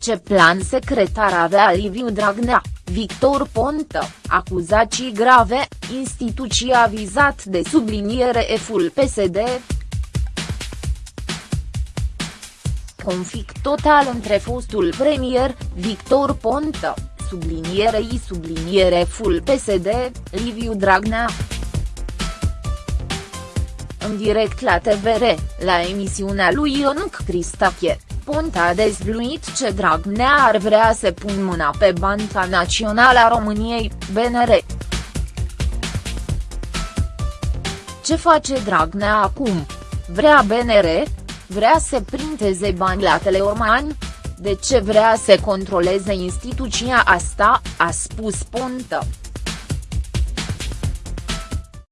Ce plan secretar avea Liviu Dragnea, Victor Ponta, acuzații grave, instituția vizat de subliniere EF-ul PSD. Conflict total între fostul premier, Victor Ponta, sublinierei subliniere full PSD, Liviu Dragnea. În direct la TVR, la emisiunea lui Ionuc Cristache, Ponta a dezvluit ce Dragnea ar vrea să pun mâna pe Banca Națională a României, BNR. Ce face Dragnea acum? Vrea BNR? Vrea să printeze bani la Teleorman? De ce vrea să controleze instituția asta, a spus Ponta.